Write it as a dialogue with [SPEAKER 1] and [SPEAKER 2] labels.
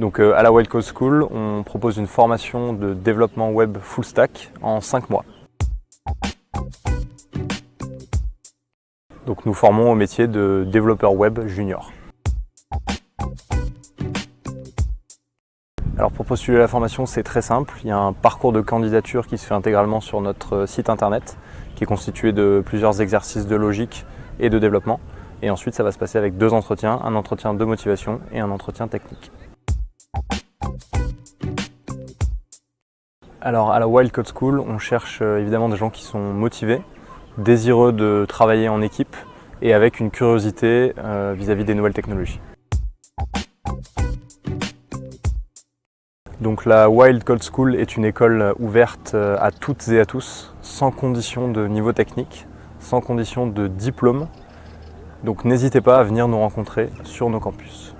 [SPEAKER 1] Donc euh, à la School, on propose une formation de développement web full stack en 5 mois. Donc nous formons au métier de développeur web junior. Alors pour postuler à la formation, c'est très simple. Il y a un parcours de candidature qui se fait intégralement sur notre site internet, qui est constitué de plusieurs exercices de logique et de développement. Et ensuite, ça va se passer avec deux entretiens, un entretien de motivation et un entretien technique. Alors à la Wild Code School, on cherche euh, évidemment des gens qui sont motivés, désireux de travailler en équipe et avec une curiosité euh, vis-à-vis -vis des nouvelles technologies. Donc la Wild Code School est une école ouverte euh, à toutes et à tous, sans condition de niveau technique, sans condition de diplôme. Donc n'hésitez pas à venir nous rencontrer sur nos campus.